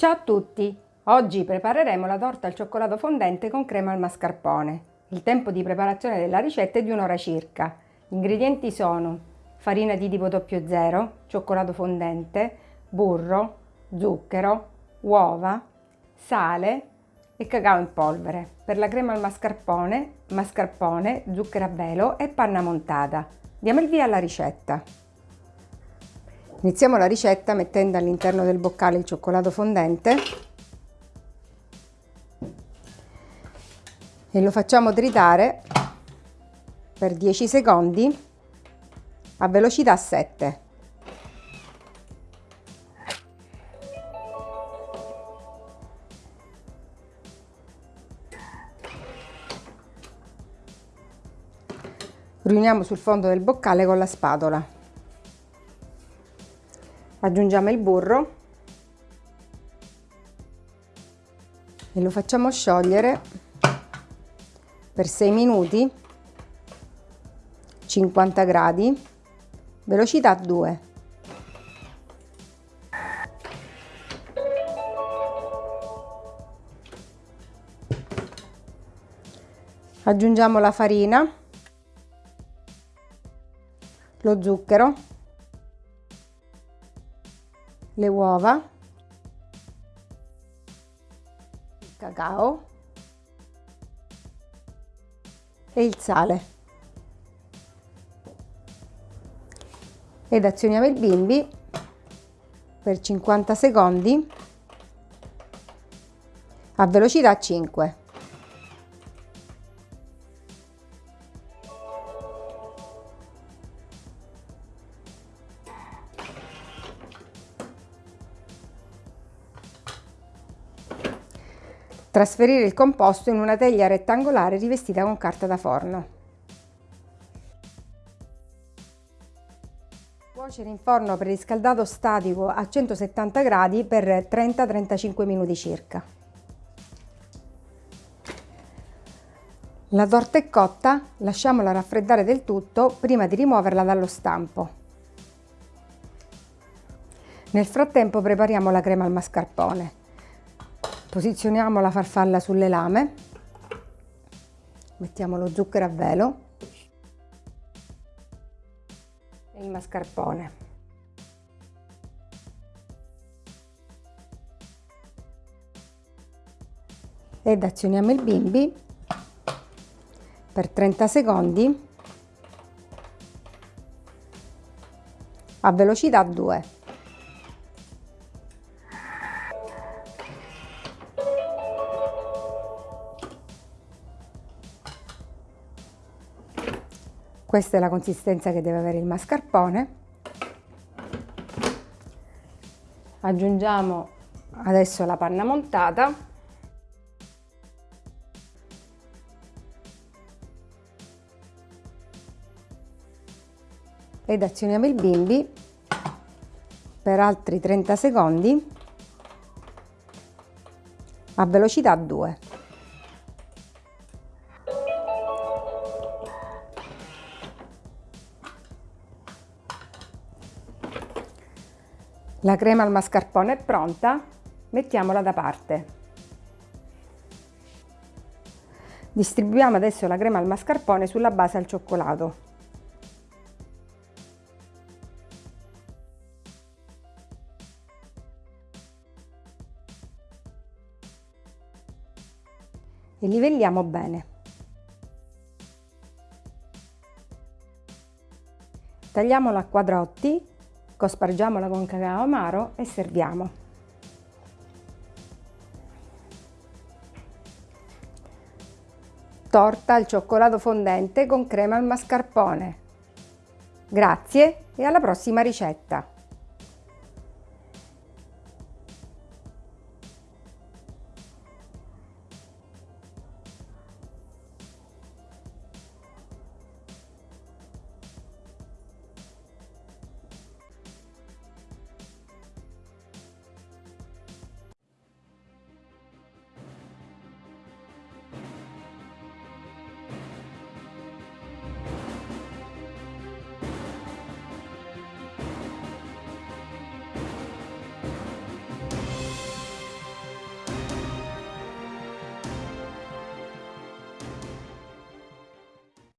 Ciao a tutti! Oggi prepareremo la torta al cioccolato fondente con crema al mascarpone. Il tempo di preparazione della ricetta è di un'ora circa. Gli ingredienti sono farina di tipo 00, cioccolato fondente, burro, zucchero, uova, sale e cacao in polvere. Per la crema al mascarpone, mascarpone, zucchero a velo e panna montata. Diamo il via alla ricetta. Iniziamo la ricetta mettendo all'interno del boccale il cioccolato fondente e lo facciamo tritare per 10 secondi a velocità 7. Riuniamo sul fondo del boccale con la spatola aggiungiamo il burro. E lo facciamo sciogliere per 6 minuti 50 gradi. Velocità 2 aggiungiamo la farina lo zucchero le uova, il cacao e il sale. Ed azioniamo il bimbi per 50 secondi a velocità 5. Trasferire il composto in una teglia rettangolare rivestita con carta da forno. Cuocere in forno preriscaldato statico a 170 gradi per 30-35 minuti circa. La torta è cotta, lasciamola raffreddare del tutto prima di rimuoverla dallo stampo. Nel frattempo prepariamo la crema al mascarpone. Posizioniamo la farfalla sulle lame, mettiamo lo zucchero a velo e il mascarpone. Ed azioniamo il bimbi per 30 secondi a velocità 2. Questa è la consistenza che deve avere il mascarpone. Aggiungiamo adesso la panna montata. Ed azioniamo il bimbi per altri 30 secondi a velocità 2. La crema al mascarpone è pronta, mettiamola da parte. Distribuiamo adesso la crema al mascarpone sulla base al cioccolato. E livelliamo bene. Tagliamolo a quadrotti cospargiamola con cacao amaro e serviamo. Torta al cioccolato fondente con crema al mascarpone. Grazie e alla prossima ricetta!